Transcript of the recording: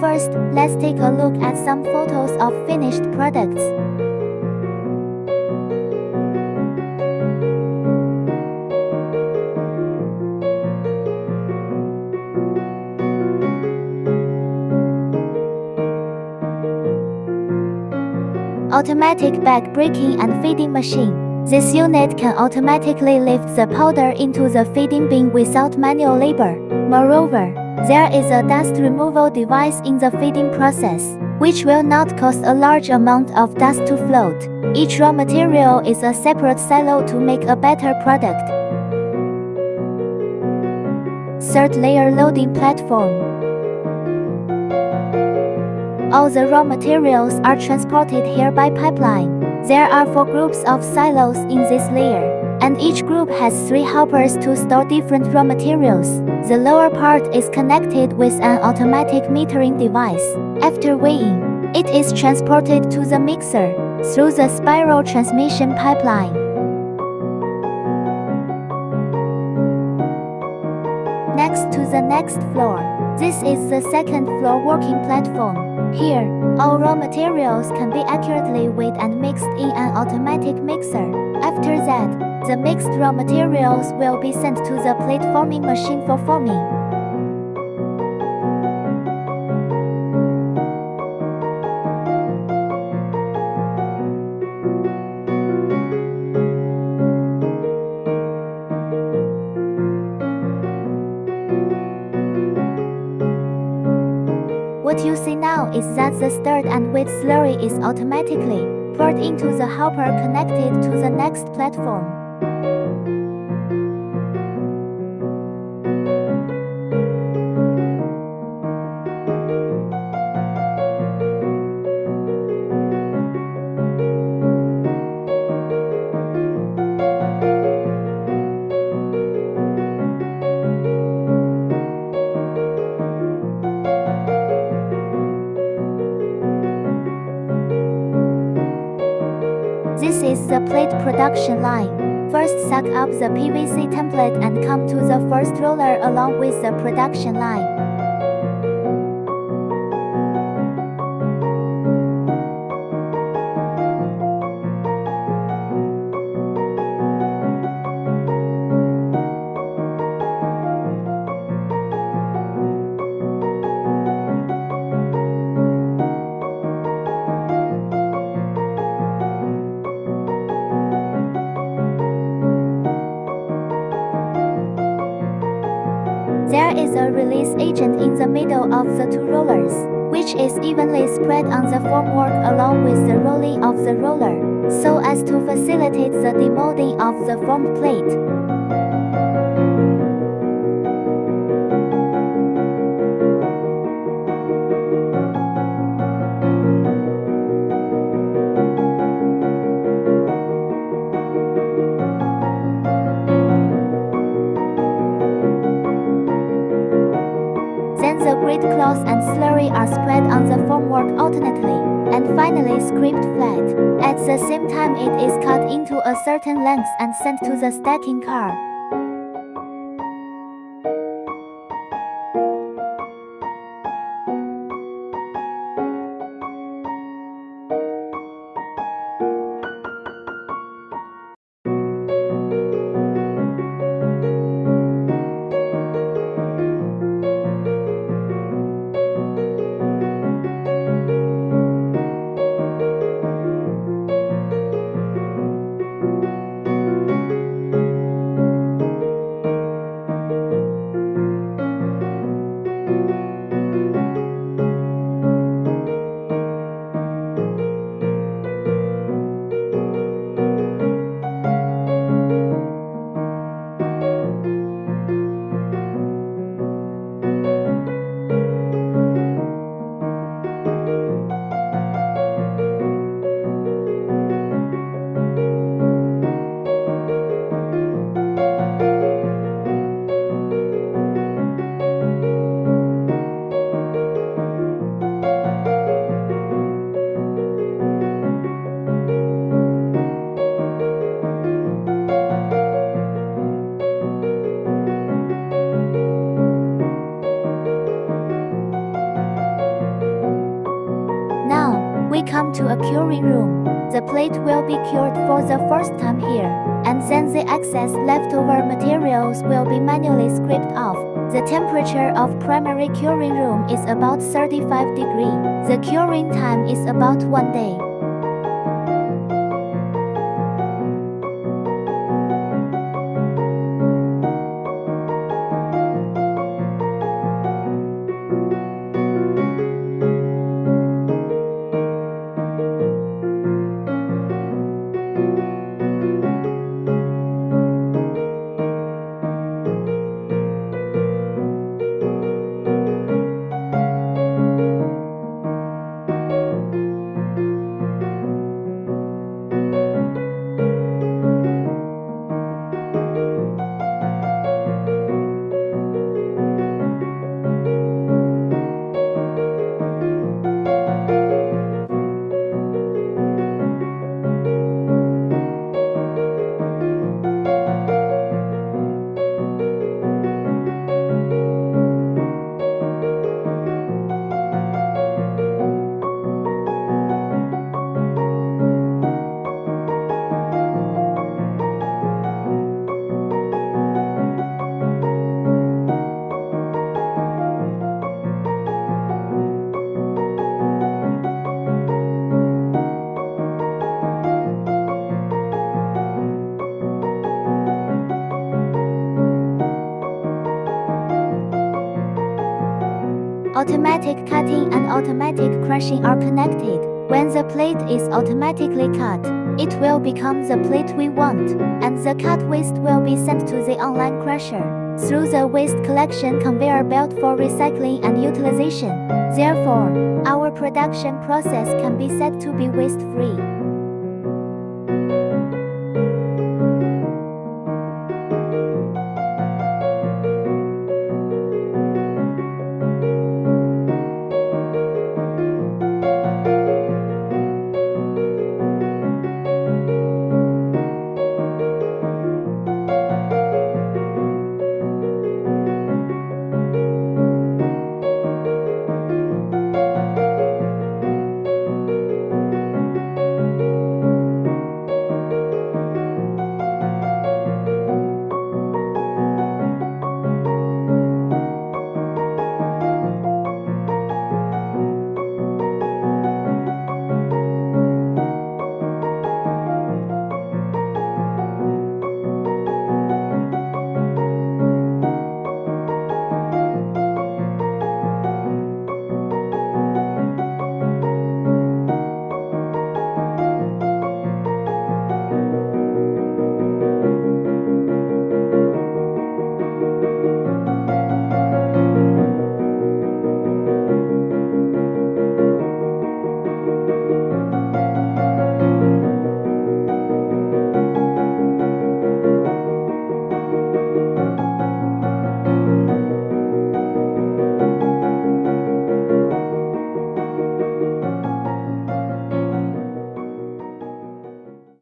First, let's take a look at some photos of finished products. Automatic bag breaking and feeding machine. This unit can automatically lift the powder into the feeding bin without manual labor. Moreover, there is a dust removal device in the feeding process, which will not cause a large amount of dust to float. Each raw material is a separate silo to make a better product. Third layer loading platform. All the raw materials are transported here by pipeline. There are four groups of silos in this layer, and each group has three hoppers to store different raw materials. The lower part is connected with an automatic metering device. After weighing, it is transported to the mixer through the spiral transmission pipeline. Next to the next floor. This is the second floor working platform. Here, all raw materials can be accurately weighed and mixed in an automatic mixer. The mixed raw materials will be sent to the plate forming machine for forming. What you see now is that the stirred and wet slurry is automatically poured into the hopper connected to the next platform. Production line. First suck up the PVC template and come to the first roller along with the production line. There is a release agent in the middle of the two rollers, which is evenly spread on the formwork along with the rolling of the roller, so as to facilitate the demolding of the form plate. Then the grit cloth and slurry are spread on the formwork alternately, and finally scraped flat. At the same time it is cut into a certain length and sent to the stacking car. Room. The plate will be cured for the first time here, and then the excess leftover materials will be manually scraped off. The temperature of primary curing room is about 35 degree. The curing time is about one day. Automatic cutting and automatic crushing are connected. When the plate is automatically cut, it will become the plate we want, and the cut waste will be sent to the online crusher through the waste collection conveyor belt for recycling and utilization. Therefore, our production process can be said to be waste-free.